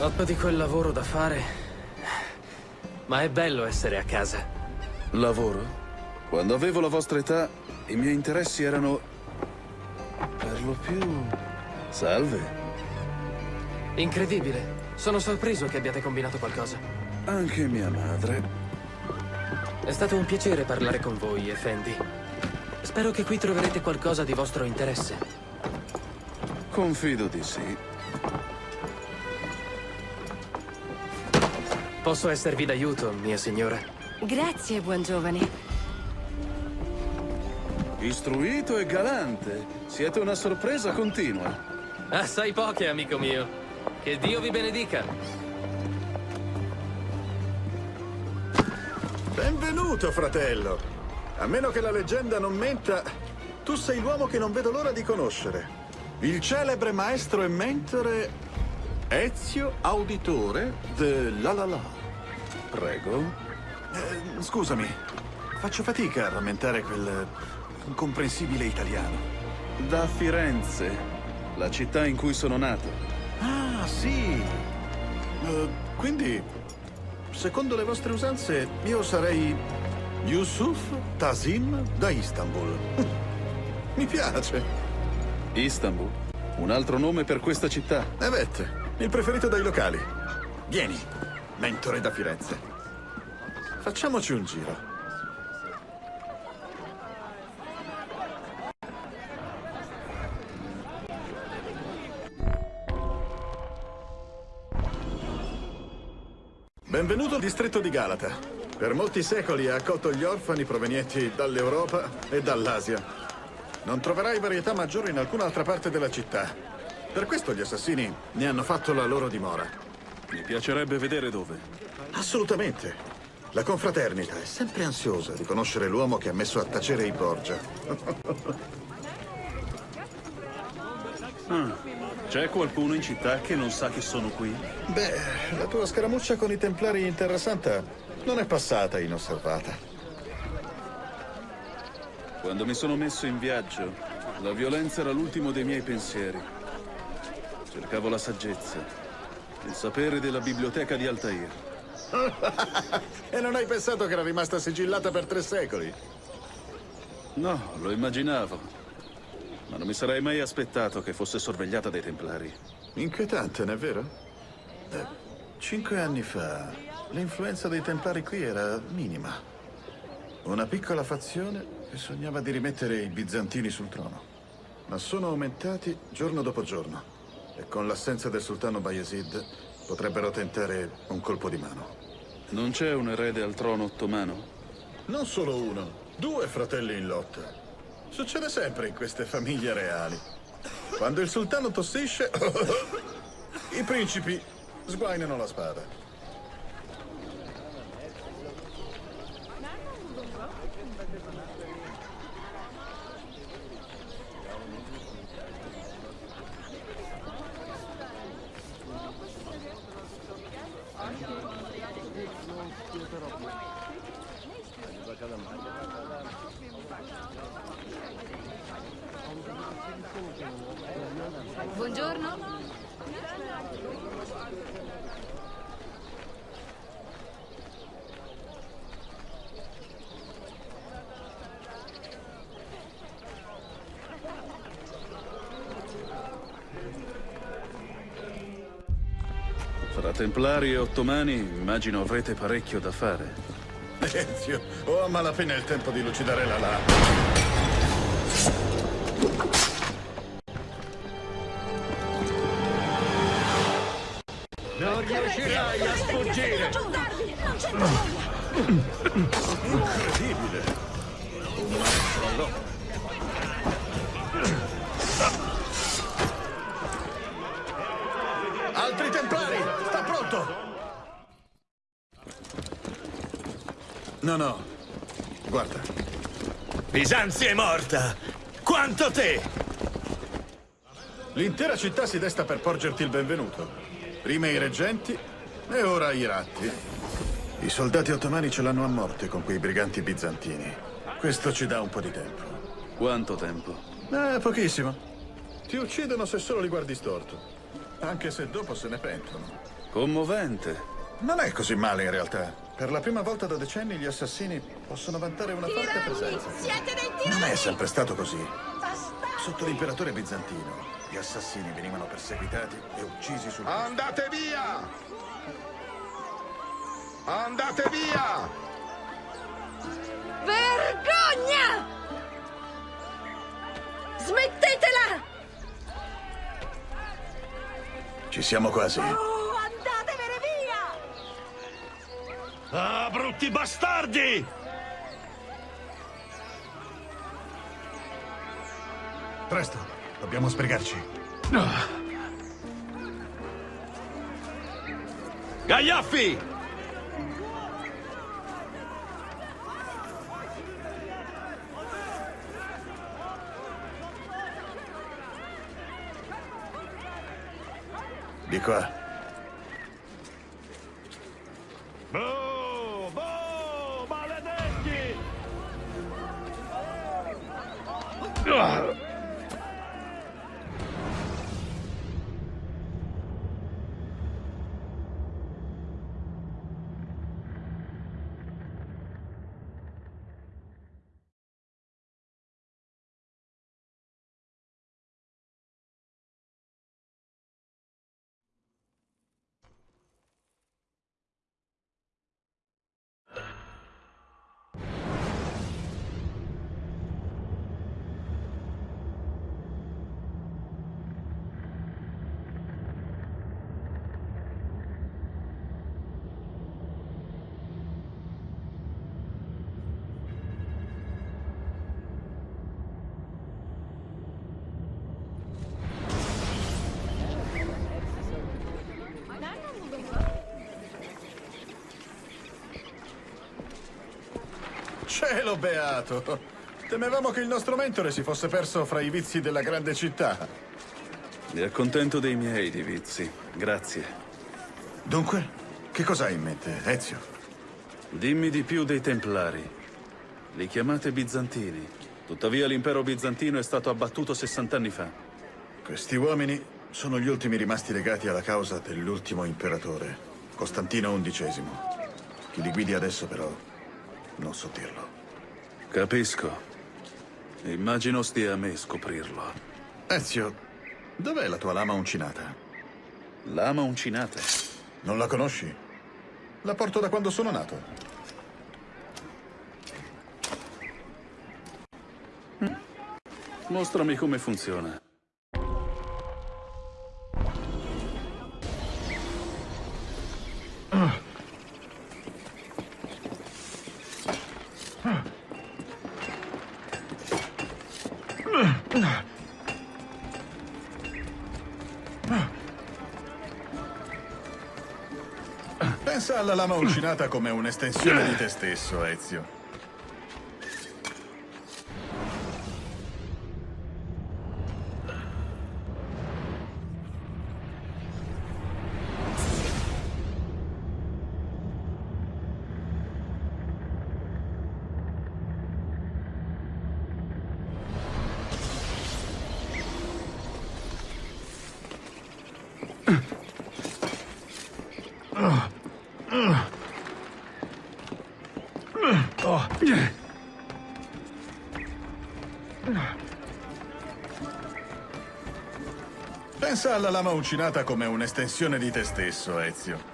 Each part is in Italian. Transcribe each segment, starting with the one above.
Ho di quel lavoro da fare. Ma è bello essere a casa. Lavoro? Quando avevo la vostra età, i miei interessi erano... per lo più... salve. Incredibile. Sono sorpreso che abbiate combinato qualcosa. Anche mia madre. È stato un piacere parlare con voi, Effendi. Spero che qui troverete qualcosa di vostro interesse. Confido di sì. Posso esservi d'aiuto, mia signora? Grazie, buon giovane. Istruito e galante. Siete una sorpresa continua. Assai poche, amico mio. Che Dio vi benedica. Benvenuto, fratello. A meno che la leggenda non menta, tu sei l'uomo che non vedo l'ora di conoscere. Il celebre maestro e mentore Ezio Auditore de La La La. Prego. Eh, scusami, faccio fatica a rammentare quel incomprensibile italiano. Da Firenze, la città in cui sono nato. Ah, sì. Uh, quindi, secondo le vostre usanze, io sarei Yusuf Tazim da Istanbul. Mi piace. Istanbul? Un altro nome per questa città? Evet, il preferito dai locali. Vieni, mentore da Firenze. Facciamoci un giro. Benvenuto al distretto di Galata. Per molti secoli ha accolto gli orfani provenienti dall'Europa e dall'Asia. Non troverai varietà maggiore in alcun'altra parte della città. Per questo gli assassini ne hanno fatto la loro dimora. Mi piacerebbe vedere dove. Assolutamente. La confraternita è sempre ansiosa di conoscere l'uomo che ha messo a tacere i Borgia. ah. C'è qualcuno in città che non sa che sono qui? Beh, la tua scaramuccia con i Templari in Terra Santa non è passata inosservata. Quando mi sono messo in viaggio, la violenza era l'ultimo dei miei pensieri. Cercavo la saggezza, il sapere della biblioteca di Altair. e non hai pensato che era rimasta sigillata per tre secoli? No, lo immaginavo. Ma non mi sarei mai aspettato che fosse sorvegliata dai Templari. Inquietante, non è vero? Eh, cinque anni fa, l'influenza dei Templari qui era minima. Una piccola fazione che sognava di rimettere i bizantini sul trono. Ma sono aumentati giorno dopo giorno. E con l'assenza del sultano Bayezid potrebbero tentare un colpo di mano. Non c'è un erede al trono ottomano? Non solo uno, due fratelli in lotta. Succede sempre in queste famiglie reali. Quando il sultano tossisce, i principi sguainano la spada. Templari e Ottomani, immagino avrete parecchio da fare. Ezio, ho a malapena il tempo di lucidare la lama. Riuscirai a sfuggire! Non c'è Incredibile! All'opera. Altri templari! Sta pronto! No, no. Guarda. Bisanzio è morta! Quanto te! L'intera città si desta per porgerti il benvenuto. Prima i reggenti e ora i ratti. I soldati ottomani ce l'hanno a morte con quei briganti bizantini. Questo ci dà un po' di tempo. Quanto tempo? Eh, pochissimo. Ti uccidono se solo li guardi storto. Anche se dopo se ne pentono. Commovente. Non è così male in realtà. Per la prima volta da decenni gli assassini possono vantare una forte presenza. Siete dei tirani! Non è sempre stato così. Sotto l'imperatore bizantino, gli assassini venivano perseguitati e uccisi sul Andate via! Andate via! Vergogna! Smettetela! Ci siamo quasi. Oh, andatevene via! Ah, brutti bastardi! Presto, dobbiamo sbrigarci. Gagliaffi! Di qua. Cielo beato! Temevamo che il nostro mentore si fosse perso fra i vizi della grande città. Mi accontento dei miei di vizi. Grazie. Dunque, che cosa hai in mente, Ezio? Dimmi di più dei Templari. Li chiamate bizantini. Tuttavia l'impero bizantino è stato abbattuto 60 anni fa. Questi uomini sono gli ultimi rimasti legati alla causa dell'ultimo imperatore, Costantino XI. Chi li guidi adesso, però, non so dirlo. Capisco. Immagino stia a me scoprirlo. Ezio, dov'è la tua lama uncinata? Lama uncinata. Non la conosci? La porto da quando sono nato. Mostrami come funziona. Pensa alla lama uncinata come un'estensione di te stesso, Ezio. Pensa alla lama uncinata come un'estensione di te stesso, Ezio.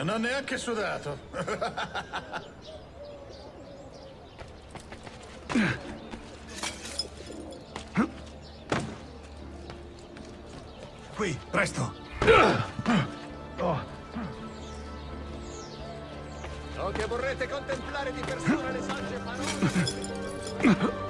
Non ho neanche sudato. Qui, presto! So che vorrete contemplare di persona le sagge parole.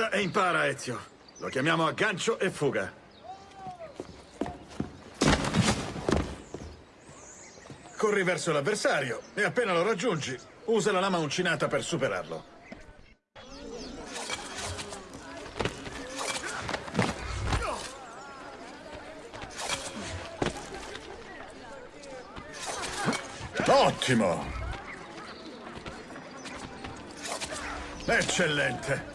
Guarda e impara, Ezio. Lo chiamiamo aggancio e fuga. Corri verso l'avversario e appena lo raggiungi, usa la lama uncinata per superarlo. Ottimo! Eccellente!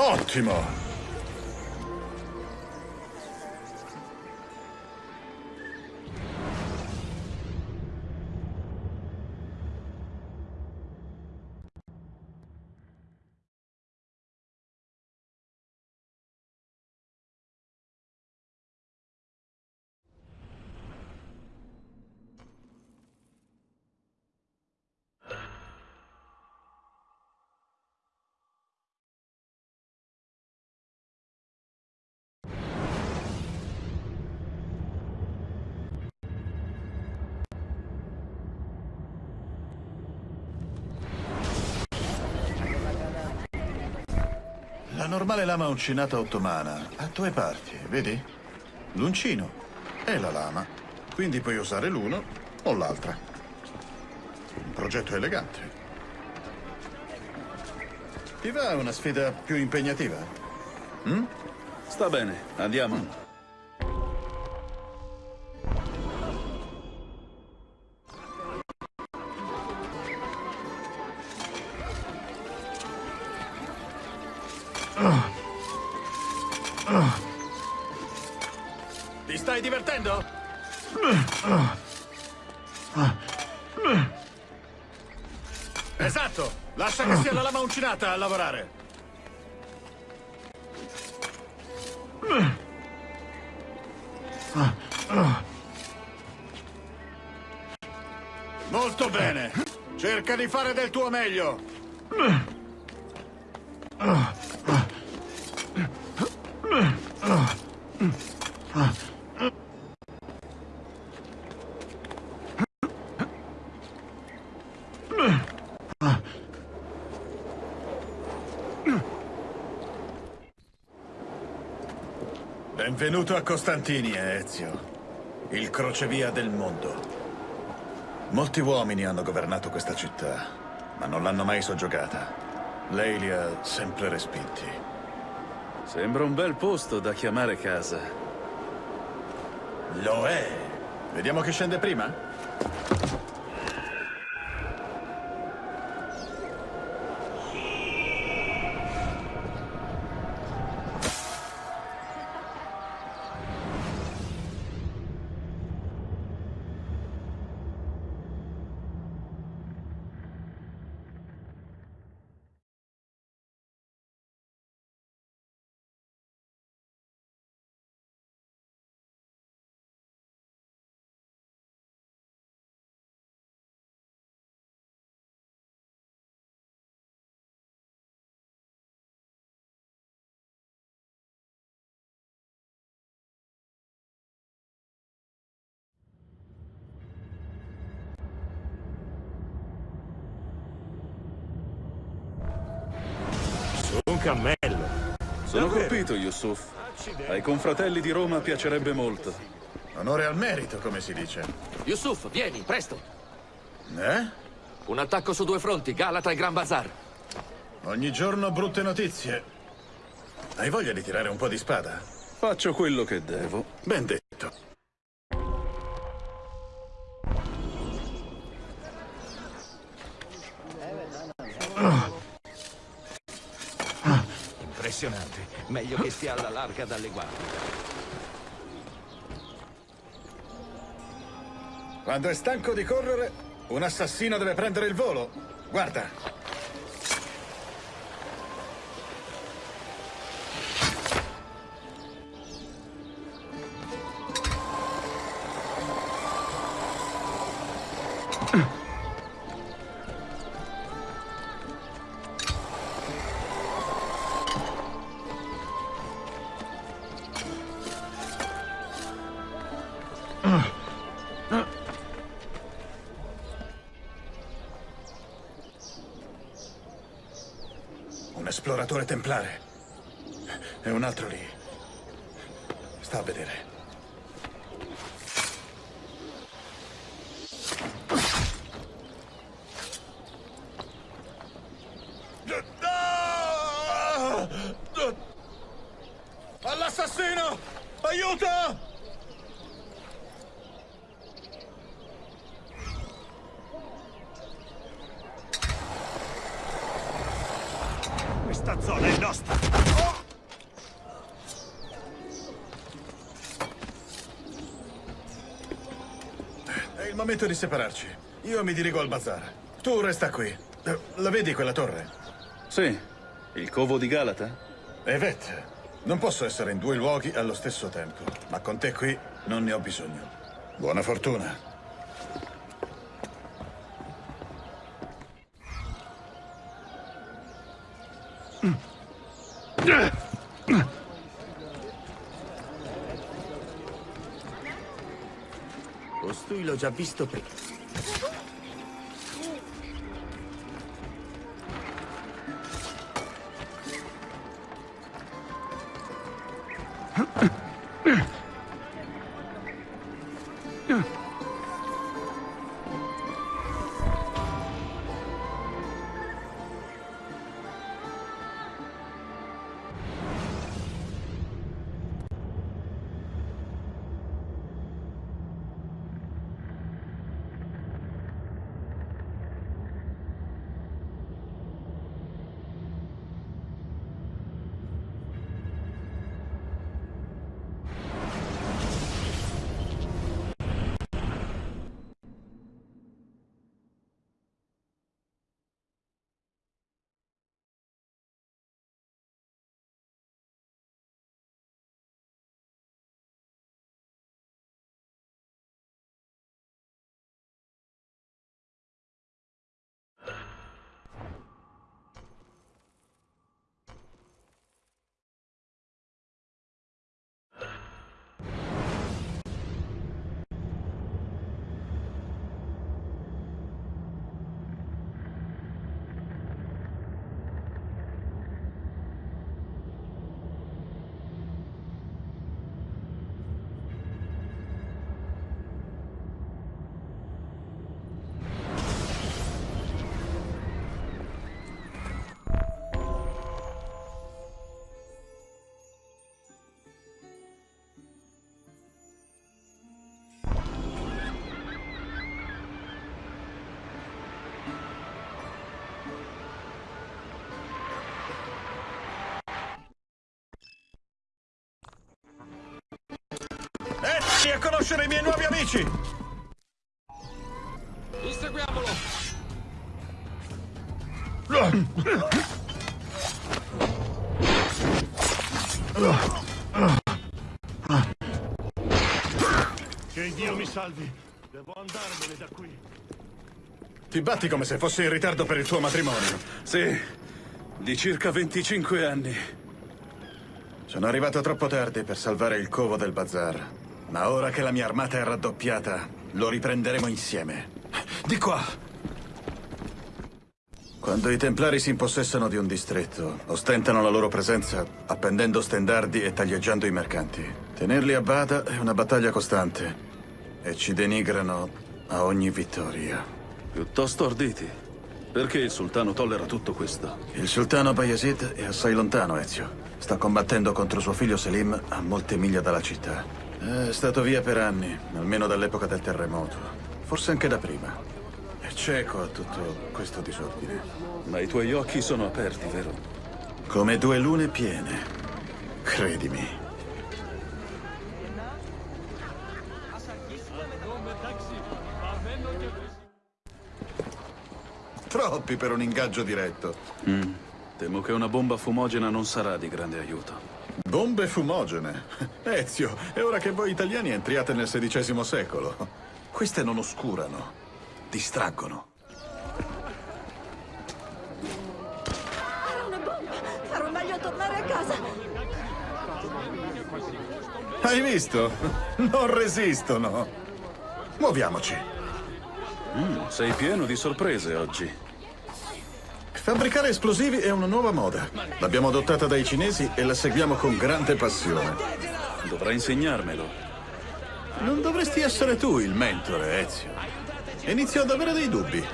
Ottimo! Normale lama uncinata ottomana ha due parti, vedi? L'uncino e la lama. Quindi puoi usare l'uno o l'altra. Un progetto elegante. Ti va una sfida più impegnativa? Sta bene, andiamo. Ti stai divertendo? Esatto! Lascia che sia la lama uncinata a lavorare. Molto bene. Cerca di fare del tuo meglio. Benvenuto a Costantini, Ezio. Il crocevia del mondo. Molti uomini hanno governato questa città, ma non l'hanno mai soggiogata. Lei li ha sempre respinti. Sembra un bel posto da chiamare casa. Lo è. Vediamo chi scende prima? Un cammello. Sono colpito, Yusuf. Ai confratelli di Roma piacerebbe molto. Onore al merito, come si dice. Yusuf, vieni, presto. Eh? Un attacco su due fronti, Galata e Gran Bazar. Ogni giorno brutte notizie. Hai voglia di tirare un po' di spada? Faccio quello che devo. Ben detto. Impressionante. Meglio che stia alla larga dalle guardie. Quando è stanco di correre, un assassino deve prendere il volo. Guarda. Sta a vedere. All'assassino! Aiuto! Questa zona è nostra. Momento di separarci. Io mi dirigo al bazar. Tu resta qui. Eh, La vedi quella torre? Sì, il covo di Galata? Evet, non posso essere in due luoghi allo stesso tempo, ma con te qui non ne ho bisogno. Buona fortuna. Costui già visto prima. Eccoci a conoscere i miei nuovi amici! Inseguiamolo! Che Dio mi salvi. Devo andarmene da qui. Ti batti come se fossi in ritardo per il tuo matrimonio. Sì, di circa 25 anni. Sono arrivato troppo tardi per salvare il covo del bazar. Ma ora che la mia armata è raddoppiata, lo riprenderemo insieme. Di qua! Quando i templari si impossessano di un distretto, ostentano la loro presenza appendendo stendardi e taglieggiando i mercanti. Tenerli a bada è una battaglia costante e ci denigrano a ogni vittoria. Piuttosto arditi. Perché il sultano tollera tutto questo? Il sultano Bayezid è assai lontano, Ezio. Sta combattendo contro suo figlio Selim a molte miglia dalla città. È stato via per anni, almeno dall'epoca del terremoto. Forse anche da prima. È cieco a tutto questo disordine. Ma i tuoi occhi sono aperti, vero? Come due lune piene. Credimi. Troppi per un ingaggio diretto. Temo che una bomba fumogena non sarà di grande aiuto. Bombe fumogene. Ezio, è ora che voi italiani entriate nel XVI secolo. Queste non oscurano, distraggono. Era una bomba! Farò meglio a tornare a casa! Hai visto? Non resistono. Muoviamoci. Sei pieno di sorprese oggi. Fabbricare esplosivi è una nuova moda. L'abbiamo adottata dai cinesi e la seguiamo con grande passione. Dovrai insegnarmelo. Non dovresti essere tu il mentore, Ezio. Inizio ad avere dei dubbi.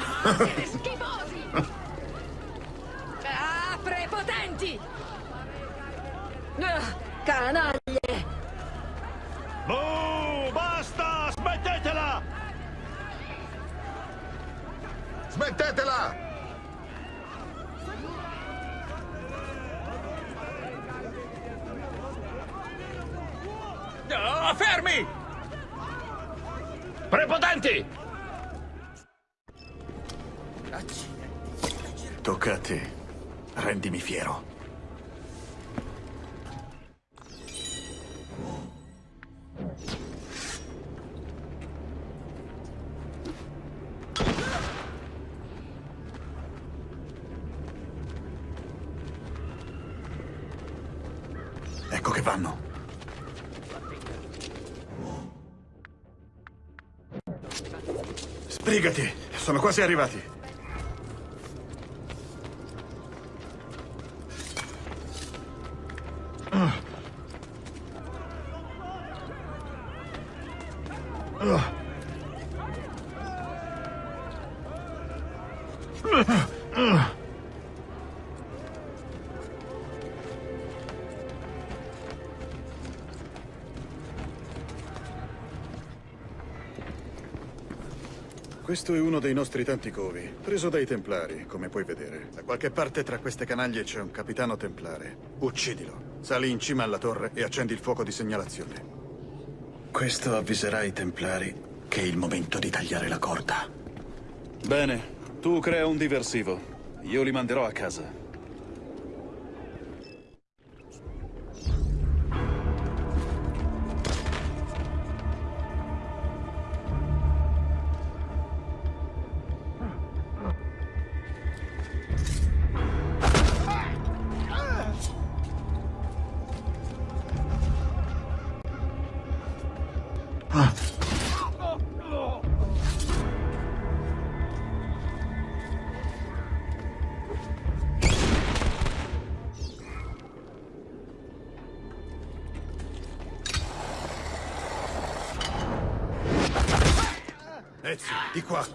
Schifosi! Ah, prepotenti! Ah, canaglie! Oh, basta! Smettetela! Smettetela! Oh, fermi! Prepotenti! Tocca a te. Rendimi fiero. Ecco che vanno. Sbrigati, sono quasi arrivati. Questo è uno dei nostri tanti covi, preso dai Templari, come puoi vedere. Da qualche parte tra queste canaglie c'è un capitano templare. Uccidilo. Sali in cima alla torre e accendi il fuoco di segnalazione. Questo avviserà i Templari che è il momento di tagliare la corda. Bene, tu crea un diversivo. Io li manderò a casa. Ezio, di qua.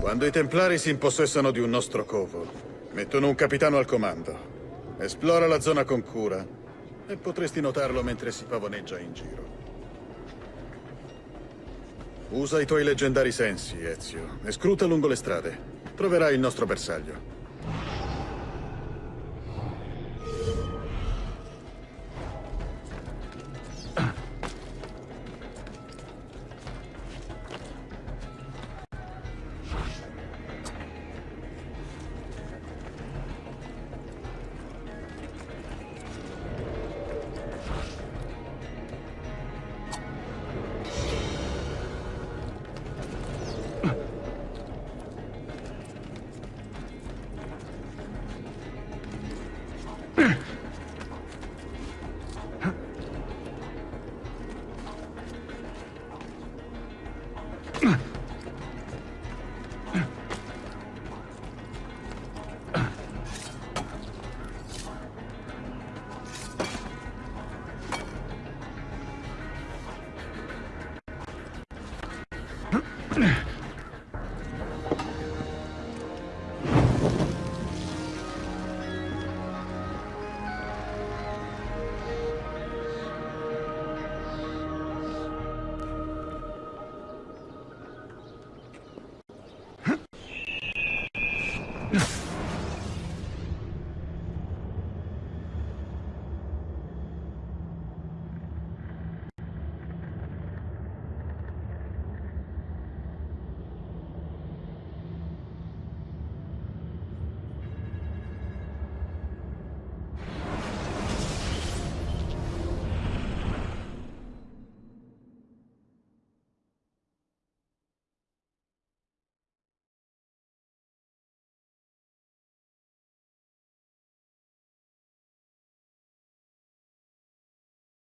Quando i Templari si impossessano di un nostro covo, mettono un capitano al comando. Esplora la zona con cura e potresti notarlo mentre si pavoneggia in giro. Usa i tuoi leggendari sensi, Ezio, e scruta lungo le strade. Troverai il nostro bersaglio.